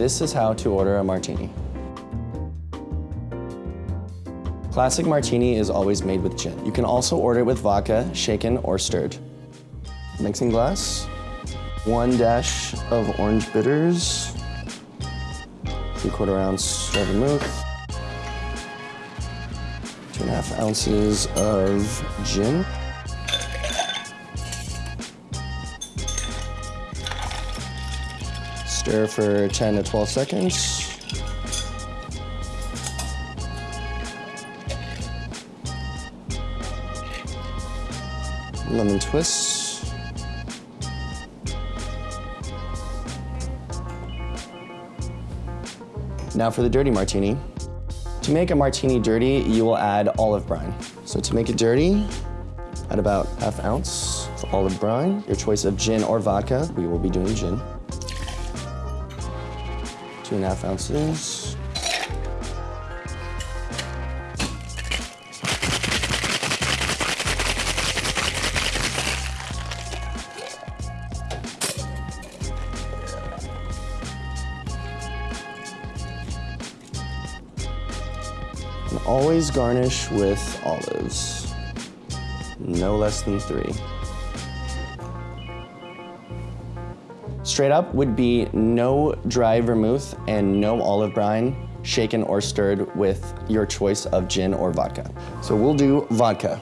This is how to order a martini. Classic martini is always made with gin. You can also order it with vodka, shaken or stirred. Mixing glass, one dash of orange bitters, three quarter ounce of vermouth, two and a half ounces of gin, Stir for 10 to 12 seconds. Lemon twist. Now for the dirty martini. To make a martini dirty, you will add olive brine. So to make it dirty, add about half ounce of olive brine, your choice of gin or vodka. We will be doing gin. Two and a half ounces. And always garnish with olives. No less than three. Straight up would be no dry vermouth and no olive brine, shaken or stirred with your choice of gin or vodka. So we'll do vodka.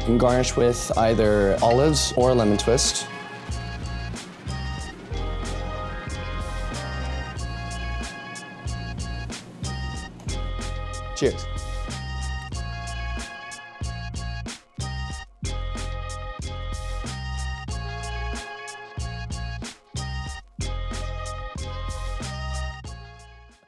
You can garnish with either olives or a lemon twist. Cheers.